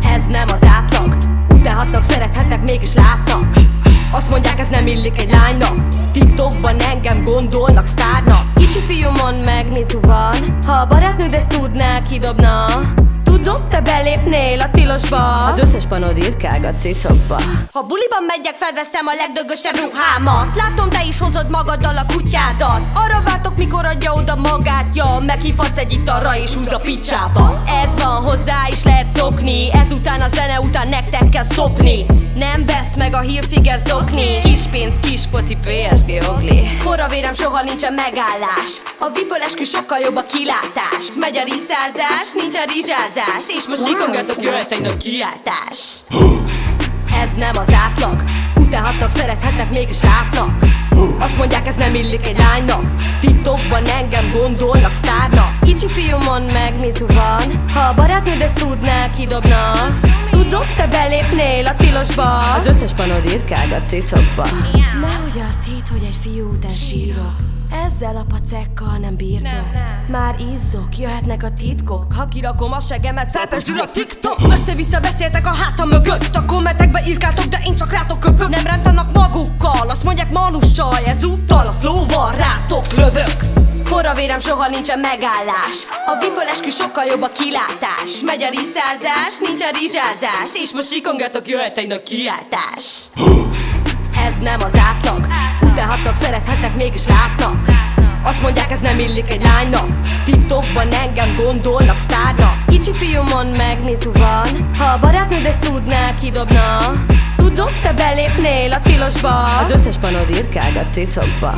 Ez nem az átlag Utálhatnak, szerethetnek, mégis látnak. Azt mondják ez nem illik egy lánynak. Titokban engem gondolnak sztárnak. Kicsi fiúmon meg Mizu van Ha a barátnőd ezt tudná, kidobna. Tudom, te belépnél a tilosba. Az összes panod irkág a cicokba Ha buliban megyek, felveszem a legdögösebb ruhámat. Látom, is hozod magaddal a kutyádat. Arra vártok, mikor adja oda magát. Ja, meghívhatsz egy italra és húz a picsába. Ez van, hozzá is lehet szokni. Ezután a zene után nektek kell szopni. Nem vesz meg a hírfiger zokni. Kis pénz, kis foci, PSG ogli. Forra vérem, soha nincsen megállás. A vipől eskü sokkal jobb a kilátás. Megy a riszázás, nincs a rizsázás. És most sikongatok, jöhet egy nagy kiáltás. Ez nem az átlag Utálhatnak, szerethetnek, mégis látnak. Azt mondják ez nem illik egy lánynak. Titokban engem gondolnak sztárnak. Kicsi fiúmon meg Mizu van Ha a barátnőd ezt tudná, kidobna Tudom, te belépnél a tilosba. Az összes panod irkág a cicokba Nehogy azt hitt, hogy egy fiú után sírok. Ezzel a pacekkal nem bírtok. Nem, nem. Már izzok, jöhetnek a titkok. Ha kirakom a segemet, felpesdül a TikTok. Össze-vissza beszéltek a hátam mögött. A kommentekbe írkáltok, de én csak rátok köpök. Nem rántanak magukkal, azt mondják manus csaj Ezúttal a flowval rátok lövök Forra vérem, soha nincsen megállás. A vipől eskü sokkal jobb a kilátás. Megy a riszázás, nincs a rizsázás. És most sikongatok, jöhet egy nagy kiáltás. Ez nem az átlag. Utálhatnak, szerethetnek, mégis látnak. Azt mondják ez nem illik egy lánynak. Titokban engem gondolnak sztárnak. Kicsi fiúmon meg Mizu van? Ha a barátnőd ezt tudná, kidobna. Tudom, te belépnél a tilosba. Az összes panod irkág a cicokba